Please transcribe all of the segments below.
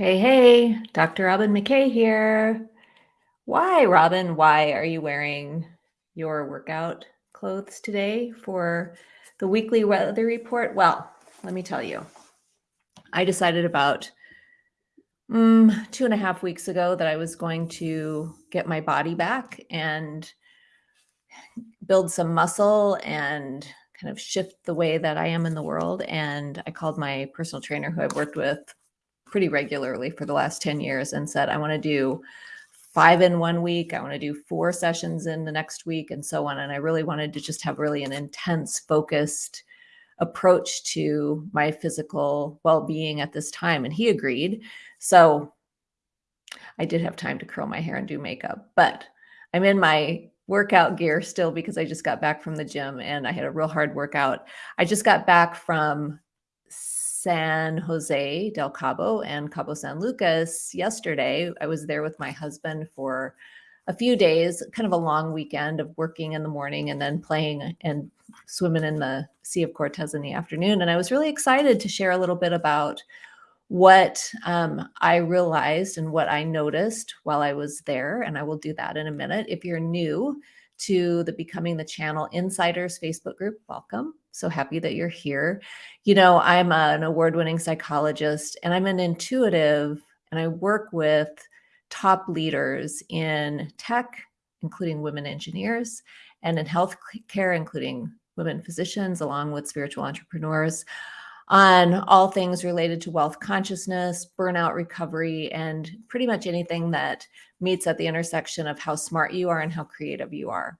Hey, hey, Dr. Robin McKay here. Why, Robin, why are you wearing your workout clothes today for the weekly weather report? Well, let me tell you. I decided about mm, two and a half weeks ago that I was going to get my body back and build some muscle and kind of shift the way that I am in the world. And I called my personal trainer who I've worked with pretty regularly for the last 10 years and said, I want to do five in one week. I want to do four sessions in the next week and so on. And I really wanted to just have really an intense, focused approach to my physical well-being at this time. And he agreed. So I did have time to curl my hair and do makeup, but I'm in my workout gear still because I just got back from the gym and I had a real hard workout. I just got back from San Jose del Cabo and Cabo San Lucas yesterday. I was there with my husband for a few days, kind of a long weekend of working in the morning and then playing and swimming in the Sea of Cortez in the afternoon. And I was really excited to share a little bit about what um, I realized and what I noticed while I was there. And I will do that in a minute. If you're new to the Becoming the Channel Insiders Facebook group, welcome. So happy that you're here. You know, I'm an award winning psychologist and I'm an intuitive, and I work with top leaders in tech, including women engineers, and in healthcare, including women physicians, along with spiritual entrepreneurs on all things related to wealth consciousness, burnout recovery, and pretty much anything that meets at the intersection of how smart you are and how creative you are.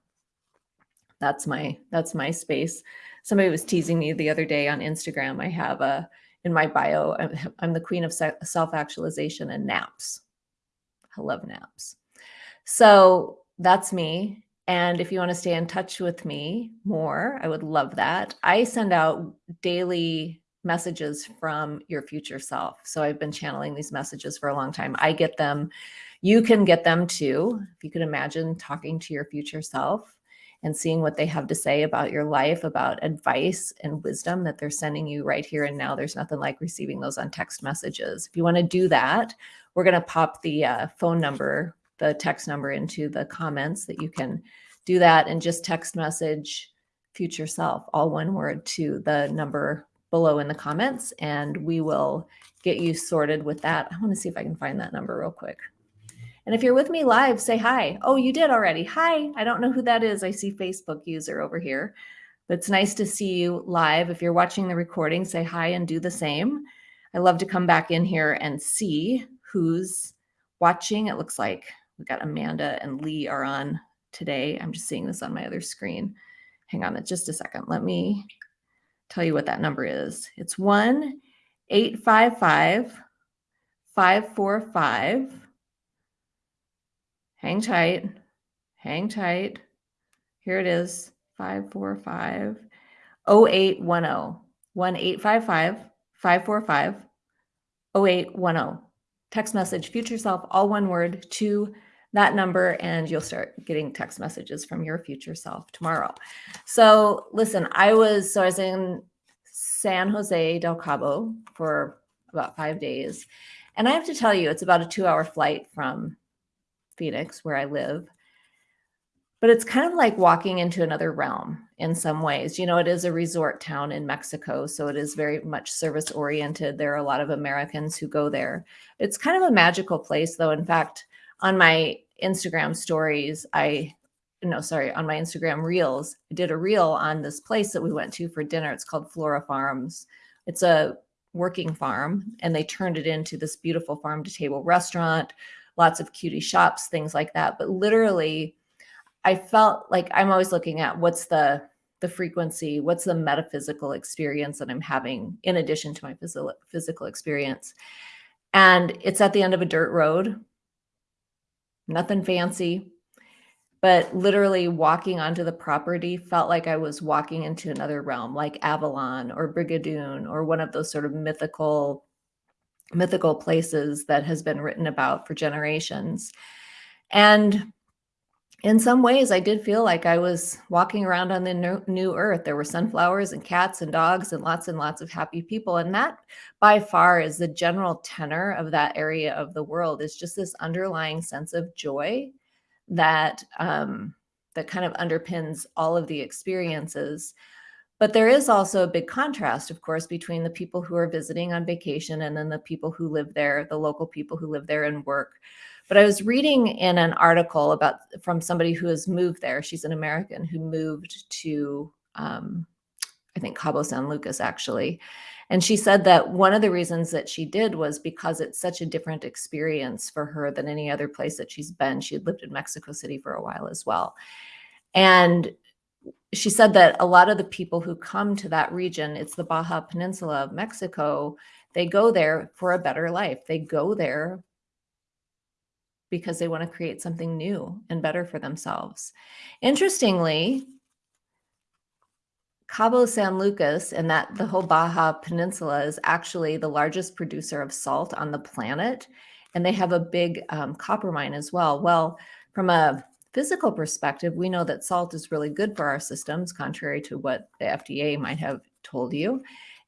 That's my that's my space. Somebody was teasing me the other day on Instagram. I have a in my bio, I'm the queen of self-actualization and naps. I love naps. So that's me. And if you want to stay in touch with me more, I would love that. I send out daily messages from your future self. So I've been channeling these messages for a long time. I get them. You can get them too. If you could imagine talking to your future self and seeing what they have to say about your life, about advice and wisdom that they're sending you right here and now. There's nothing like receiving those on text messages. If you want to do that, we're going to pop the uh, phone number, the text number into the comments that you can do that and just text message future self, all one word to the number below in the comments and we will get you sorted with that. I want to see if I can find that number real quick. And if you're with me live, say hi. Oh, you did already. Hi. I don't know who that is. I see Facebook user over here. But it's nice to see you live. If you're watching the recording, say hi and do the same. I love to come back in here and see who's watching. It looks like we got Amanda and Lee are on today. I'm just seeing this on my other screen. Hang on just a second. Let me tell you what that number is. It's 1 855 545. Hang tight. Hang tight. Here it is 545 0810. 1 855 545 0810. Text message, future self, all one word to that number and you'll start getting text messages from your future self tomorrow. So listen, I was, so I was in San Jose del Cabo for about five days. And I have to tell you, it's about a two hour flight from Phoenix, where I live. But it's kind of like walking into another realm in some ways. You know, it is a resort town in Mexico, so it is very much service oriented. There are a lot of Americans who go there. It's kind of a magical place, though. In fact, on my Instagram stories, I no, sorry, on my Instagram reels, I did a reel on this place that we went to for dinner. It's called Flora Farms. It's a working farm and they turned it into this beautiful farm to table restaurant, lots of cutie shops, things like that. But literally, I felt like I'm always looking at what's the the frequency, what's the metaphysical experience that I'm having in addition to my physical physical experience. And it's at the end of a dirt road nothing fancy. But literally walking onto the property felt like I was walking into another realm, like Avalon or Brigadoon or one of those sort of mythical mythical places that has been written about for generations. And in some ways, I did feel like I was walking around on the new earth. There were sunflowers and cats and dogs and lots and lots of happy people. And that by far is the general tenor of that area of the world is just this underlying sense of joy that um, that kind of underpins all of the experiences. But there is also a big contrast, of course, between the people who are visiting on vacation and then the people who live there, the local people who live there and work. But I was reading in an article about from somebody who has moved there. She's an American who moved to, um, I think, Cabo San Lucas, actually. And she said that one of the reasons that she did was because it's such a different experience for her than any other place that she's been. She had lived in Mexico City for a while as well. And she said that a lot of the people who come to that region, it's the Baja Peninsula of Mexico, they go there for a better life. They go there because they want to create something new and better for themselves. Interestingly, Cabo San Lucas and that the whole Baja Peninsula is actually the largest producer of salt on the planet. And they have a big um, copper mine as well. Well, from a physical perspective, we know that salt is really good for our systems, contrary to what the FDA might have told you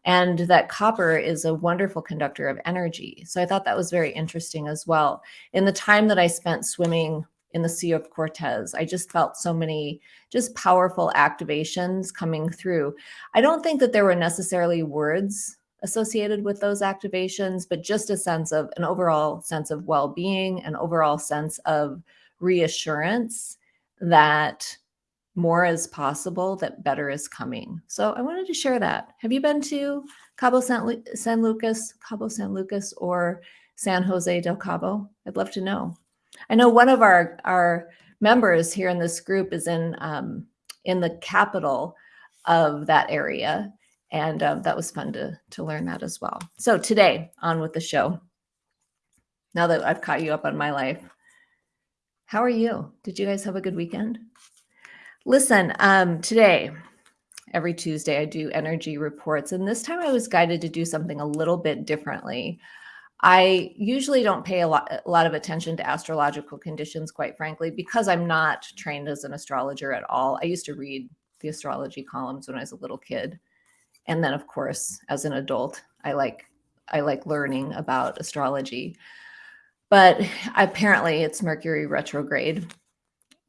and that copper is a wonderful conductor of energy. So I thought that was very interesting as well. In the time that I spent swimming in the Sea of Cortez, I just felt so many just powerful activations coming through. I don't think that there were necessarily words associated with those activations, but just a sense of an overall sense of well-being, an overall sense of reassurance that more is possible, that better is coming. So I wanted to share that. Have you been to Cabo San, Lu San Lucas, Cabo San Lucas, or San Jose del Cabo? I'd love to know. I know one of our, our members here in this group is in, um, in the capital of that area. And um, that was fun to, to learn that as well. So today, on with the show. Now that I've caught you up on my life, how are you? Did you guys have a good weekend? Listen, um, today, every Tuesday, I do energy reports, and this time I was guided to do something a little bit differently. I usually don't pay a lot, a lot of attention to astrological conditions, quite frankly, because I'm not trained as an astrologer at all. I used to read the astrology columns when I was a little kid. And then, of course, as an adult, I like I like learning about astrology. But apparently it's Mercury retrograde.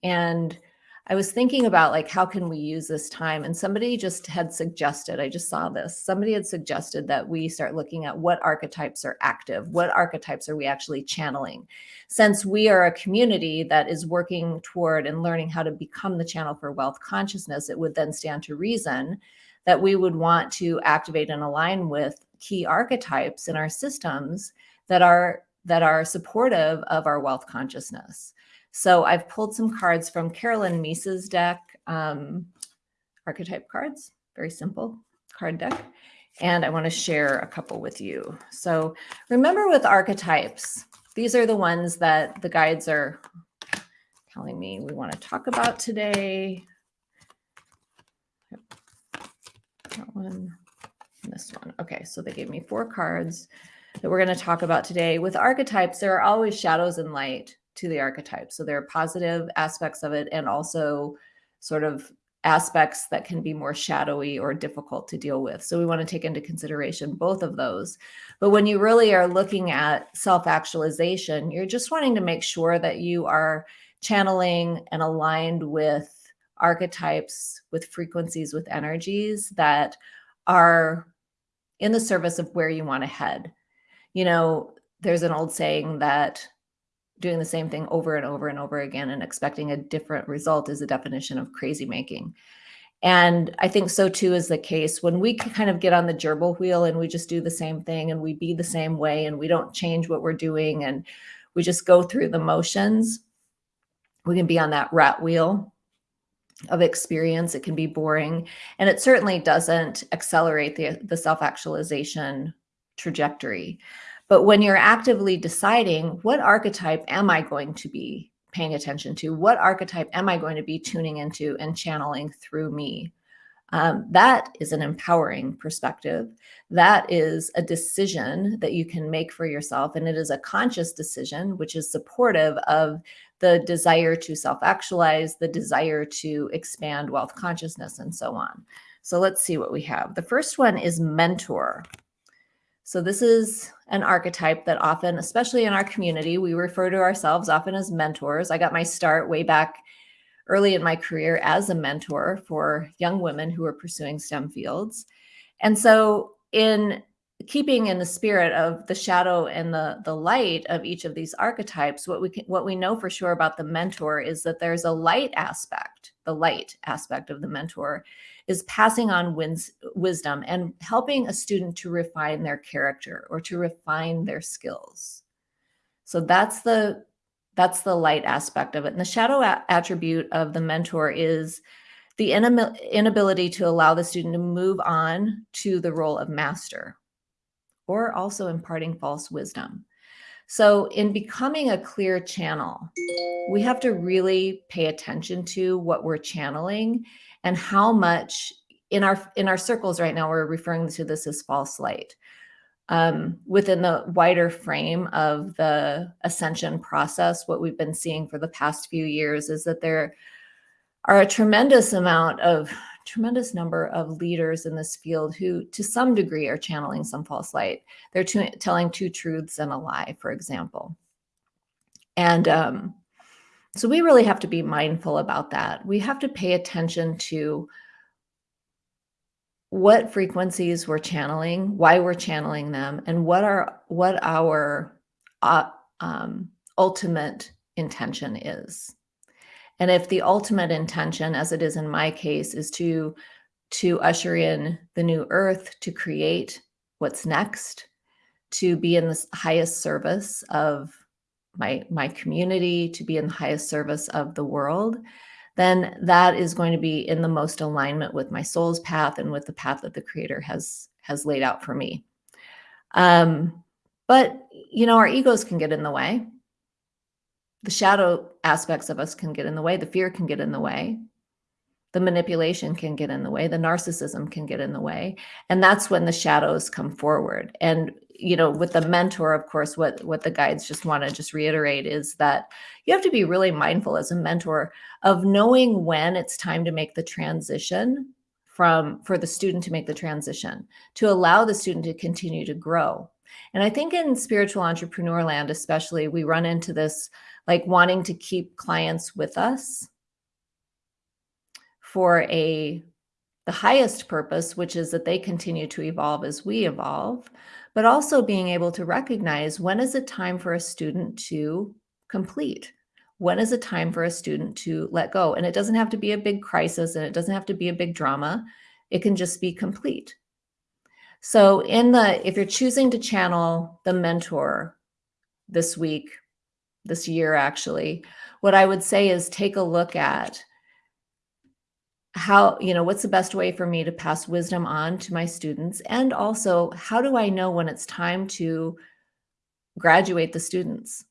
And I was thinking about like, how can we use this time? And somebody just had suggested, I just saw this, somebody had suggested that we start looking at what archetypes are active, what archetypes are we actually channeling? Since we are a community that is working toward and learning how to become the channel for wealth consciousness, it would then stand to reason that we would want to activate and align with key archetypes in our systems that are that are supportive of our wealth consciousness. So I've pulled some cards from Caroline Myss's deck, um, archetype cards, very simple card deck. And I want to share a couple with you. So remember with archetypes, these are the ones that the guides are telling me we want to talk about today. That one, this one. Okay, so they gave me four cards that we're going to talk about today. With archetypes, there are always shadows and light to the archetype. So there are positive aspects of it and also sort of aspects that can be more shadowy or difficult to deal with. So we want to take into consideration both of those. But when you really are looking at self-actualization, you're just wanting to make sure that you are channeling and aligned with archetypes, with frequencies, with energies that are in the service of where you want to head. You know, there's an old saying that doing the same thing over and over and over again and expecting a different result is a definition of crazy making. And I think so too is the case when we kind of get on the gerbil wheel and we just do the same thing and we be the same way and we don't change what we're doing and we just go through the motions. We can be on that rat wheel of experience. It can be boring and it certainly doesn't accelerate the, the self-actualization trajectory. But when you're actively deciding what archetype am I going to be paying attention to? What archetype am I going to be tuning into and channeling through me? Um, that is an empowering perspective. That is a decision that you can make for yourself. And it is a conscious decision, which is supportive of the desire to self actualize, the desire to expand wealth consciousness, and so on. So let's see what we have. The first one is mentor. So this is an archetype that often, especially in our community, we refer to ourselves often as mentors. I got my start way back early in my career as a mentor for young women who are pursuing STEM fields. And so in keeping in the spirit of the shadow and the the light of each of these archetypes what we can, what we know for sure about the mentor is that there's a light aspect the light aspect of the mentor is passing on wins, wisdom and helping a student to refine their character or to refine their skills. So that's the that's the light aspect of it. And the shadow attribute of the mentor is the inability to allow the student to move on to the role of master or also imparting false wisdom. So in becoming a clear channel, we have to really pay attention to what we're channeling and how much in our in our circles right now we're referring to this as false light. Um, within the wider frame of the ascension process, what we've been seeing for the past few years is that there are a tremendous amount of tremendous number of leaders in this field who, to some degree, are channeling some false light. They're telling two truths and a lie, for example. And um, so we really have to be mindful about that. We have to pay attention to what frequencies we're channeling, why we're channeling them, and what our what our uh, um, ultimate intention is. And if the ultimate intention, as it is in my case, is to to usher in the new earth, to create what's next, to be in the highest service of my my community, to be in the highest service of the world, then that is going to be in the most alignment with my soul's path and with the path that the creator has has laid out for me. Um, but you know, our egos can get in the way the shadow aspects of us can get in the way the fear can get in the way the manipulation can get in the way the narcissism can get in the way. And that's when the shadows come forward. And you know with the mentor of course what what the guides just want to just reiterate is that you have to be really mindful as a mentor of knowing when it's time to make the transition from for the student to make the transition to allow the student to continue to grow. And i think in spiritual entrepreneur land especially we run into this like wanting to keep clients with us for a the highest purpose, which is that they continue to evolve as we evolve, but also being able to recognize when is it time for a student to complete? When is it time for a student to let go? And it doesn't have to be a big crisis and it doesn't have to be a big drama. It can just be complete. So in the if you're choosing to channel the mentor this week this year actually. What i would say is take a look at how you know what's the best way for me to pass wisdom on to my students? And also how do i know when it's time to graduate the students?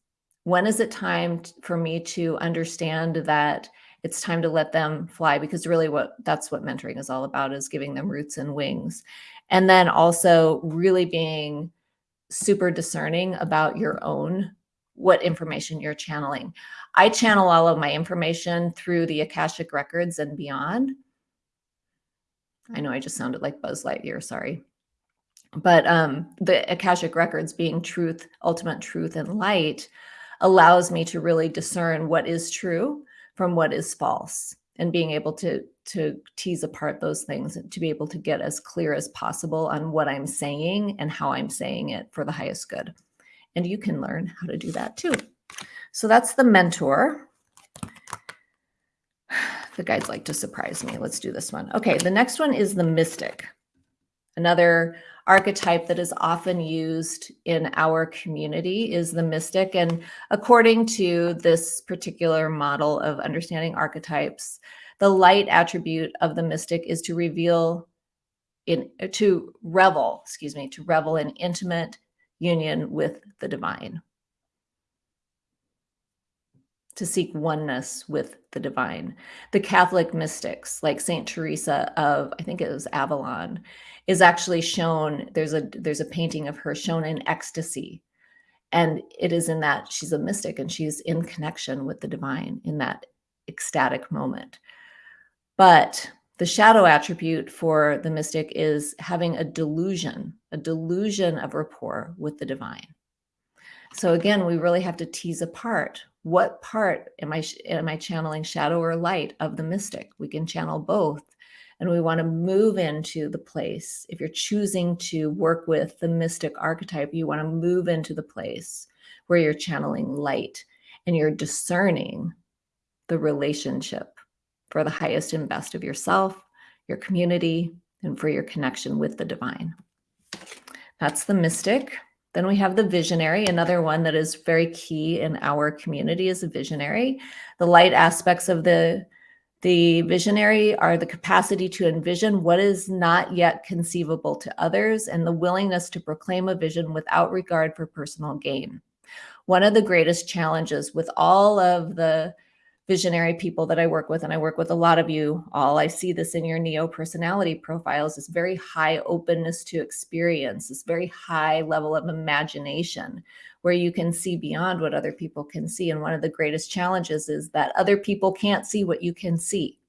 When is it time for me to understand that it's time to let them fly? Because really what that's what mentoring is all about is giving them roots and wings. And then also really being super discerning about your own what information you're channeling. I channel all of my information through the Akashic records and beyond. I know I just sounded like Buzz Lightyear, sorry. But um, the Akashic records being truth, ultimate truth and light allows me to really discern what is true from what is false and being able to to tease apart those things and to be able to get as clear as possible on what I'm saying and how I'm saying it for the highest good. And you can learn how to do that too. So that's the mentor. The guides like to surprise me. Let's do this one. Okay, the next one is the mystic. Another archetype that is often used in our community is the mystic. And according to this particular model of understanding archetypes, the light attribute of the mystic is to reveal in to revel, excuse me, to revel in intimate union with the divine. to seek oneness with the divine. The Catholic mystics, like Saint Teresa of, I think it was Avalon, is actually shown. There's a there's a painting of her shown in ecstasy, and it is in that she's a mystic and she's in connection with the divine in that ecstatic moment. But the shadow attribute for the mystic is having a delusion, a delusion of rapport with the divine. So again, we really have to tease apart what part am I am I channeling shadow or light of the mystic? We can channel both. And we want to move into the place. If you're choosing to work with the mystic archetype, you want to move into the place where you're channeling light and you're discerning the relationship for the highest and best of yourself, your community, and for your connection with the divine. That's the mystic. Then we have the visionary, another one that is very key in our community is a visionary. The light aspects of the, the visionary are the capacity to envision what is not yet conceivable to others and the willingness to proclaim a vision without regard for personal gain. One of the greatest challenges with all of the visionary people that I work with, and I work with a lot of you all, I see this in your neo personality profiles, this very high openness to experience, this very high level of imagination where you can see beyond what other people can see. And one of the greatest challenges is that other people can't see what you can see.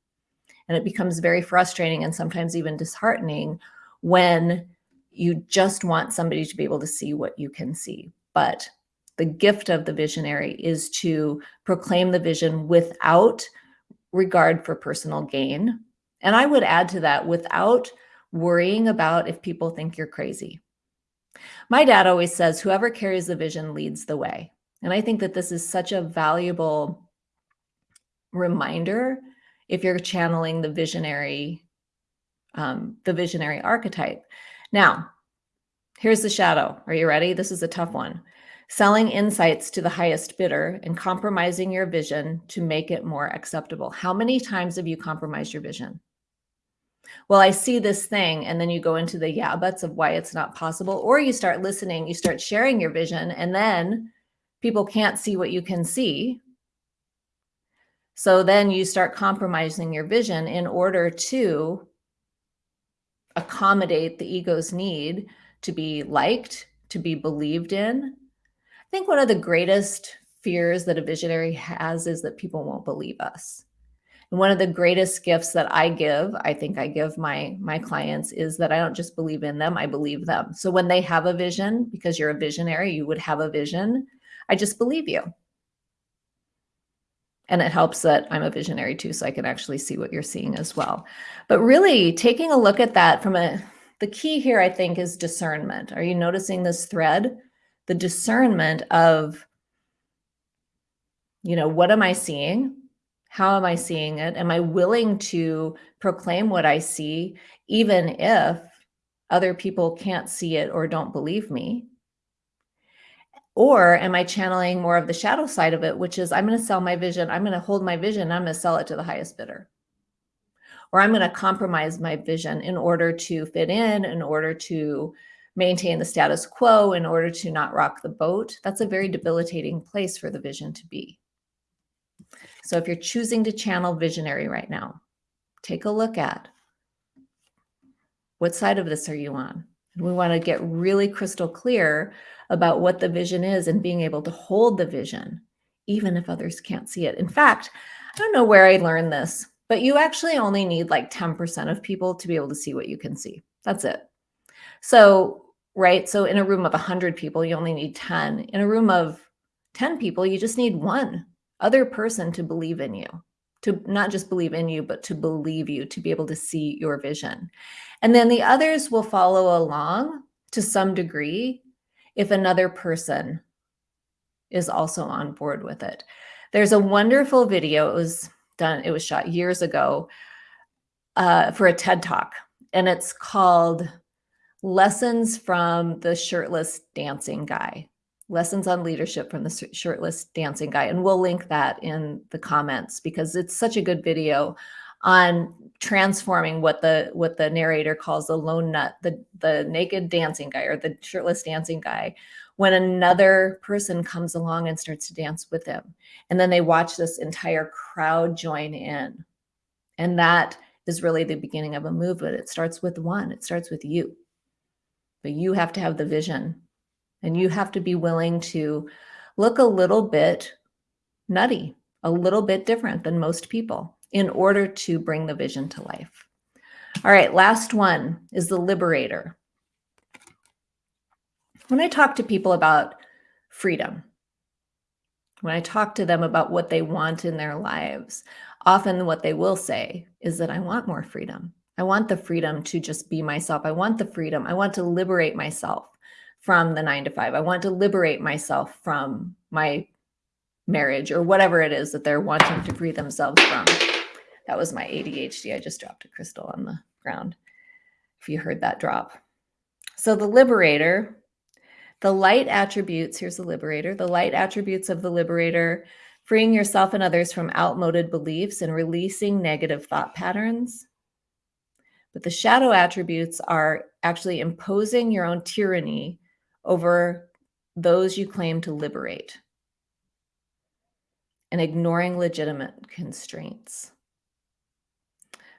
And it becomes very frustrating and sometimes even disheartening when you just want somebody to be able to see what you can see. But the gift of the visionary is to proclaim the vision without regard for personal gain. And I would add to that without worrying about if people think you're crazy. My dad always says, whoever carries the vision leads the way. And I think that this is such a valuable reminder if you're channeling the visionary, um, the visionary archetype. Now, here's the shadow. Are you ready? This is a tough one selling insights to the highest bidder and compromising your vision to make it more acceptable. How many times have you compromised your vision? Well, I see this thing, and then you go into the yeah buts of why it's not possible, or you start listening, you start sharing your vision, and then people can't see what you can see. So then you start compromising your vision in order to accommodate the ego's need to be liked, to be believed in, think one of the greatest fears that a visionary has is that people won't believe us. And one of the greatest gifts that I give, I think I give my my clients is that I don't just believe in them, I believe them. So when they have a vision, because you're a visionary, you would have a vision, I just believe you. And it helps that I'm a visionary too, so I can actually see what you're seeing as well. But really taking a look at that from a, the key here, I think, is discernment. Are you noticing this thread? The discernment of, you know, what am I seeing? How am I seeing it? Am I willing to proclaim what I see, even if other people can't see it or don't believe me? Or am I channeling more of the shadow side of it, which is I'm going to sell my vision. I'm going to hold my vision. I'm going to sell it to the highest bidder. Or I'm going to compromise my vision in order to fit in, in order to maintain the status quo in order to not rock the boat, that's a very debilitating place for the vision to be. So if you're choosing to channel visionary right now, take a look at what side of this are you on? And we want to get really crystal clear about what the vision is and being able to hold the vision, even if others can't see it. In fact, I don't know where I learned this, but you actually only need like 10% of people to be able to see what you can see. That's it. So right? So in a room of 100 people, you only need 10. In a room of 10 people, you just need one other person to believe in you, to not just believe in you, but to believe you, to be able to see your vision. And then the others will follow along to some degree if another person is also on board with it. There's a wonderful video. It was done, it was shot years ago uh, for a TED Talk, and it's called lessons from the shirtless dancing guy lessons on leadership from the shirtless dancing guy and we'll link that in the comments because it's such a good video on transforming what the what the narrator calls the lone nut, the the naked dancing guy or the shirtless dancing guy, when another person comes along and starts to dance with him. And then they watch this entire crowd join in. And that is really the beginning of a movement. It starts with one, it starts with you. But you have to have the vision and you have to be willing to look a little bit nutty, a little bit different than most people in order to bring the vision to life. All right, last one is the liberator. When I talk to people about freedom, when I talk to them about what they want in their lives, often what they will say is that I want more freedom. I want the freedom to just be myself. I want the freedom. I want to liberate myself from the nine to five. I want to liberate myself from my marriage or whatever it is that they're wanting to free themselves from. That was my ADHD. I just dropped a crystal on the ground. If you heard that drop. So the liberator, the light attributes, here's the liberator, the light attributes of the liberator, freeing yourself and others from outmoded beliefs and releasing negative thought patterns. But the shadow attributes are actually imposing your own tyranny over those you claim to liberate and ignoring legitimate constraints.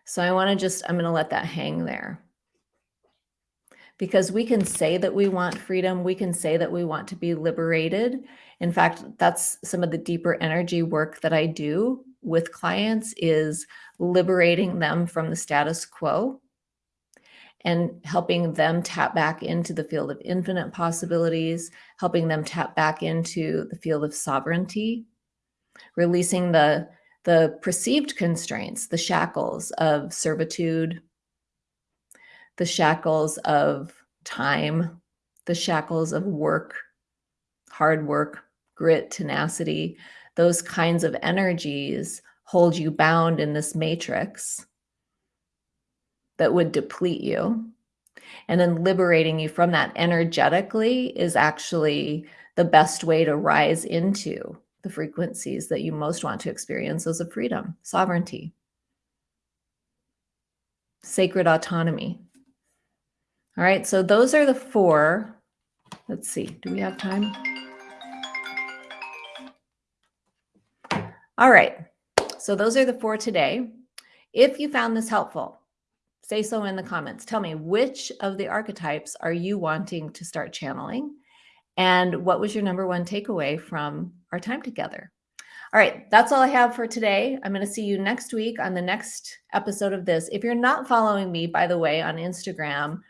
So I want to just, I'm going to let that hang there. Because we can say that we want freedom, we can say that we want to be liberated. In fact, that's some of the deeper energy work that I do with clients is liberating them from the status quo and helping them tap back into the field of infinite possibilities, helping them tap back into the field of sovereignty releasing the, the perceived constraints, the shackles of servitude, the shackles of time, the shackles of work, hard work, grit, tenacity, those kinds of energies hold you bound in this matrix that would deplete you. And then liberating you from that energetically is actually the best way to rise into the frequencies that you most want to experience as of freedom, sovereignty, sacred autonomy. All right, so those are the four. Let's see, do we have time? All right, so those are the four today. If you found this helpful, say so in the comments. Tell me which of the archetypes are you wanting to start channeling? And what was your number one takeaway from our time together? All right, that's all I have for today. I'm going to see you next week on the next episode of this. If you're not following me, by the way, on Instagram,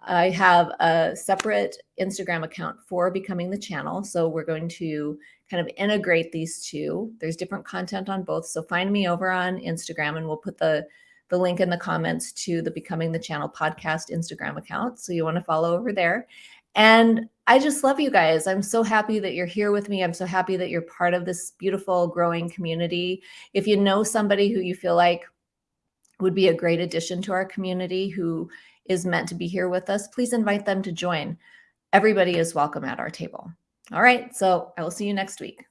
I have a separate Instagram account for becoming the channel. So we're going to kind of integrate these two. There's different content on both. So find me over on Instagram and we'll put the, the link in the comments to the Becoming the Channel podcast Instagram account. So you want to follow over there. And I just love you guys. I'm so happy that you're here with me. I'm so happy that you're part of this beautiful growing community. If you know somebody who you feel like would be a great addition to our community who is meant to be here with us, please invite them to join. Everybody is welcome at our table. All right. So I will see you next week.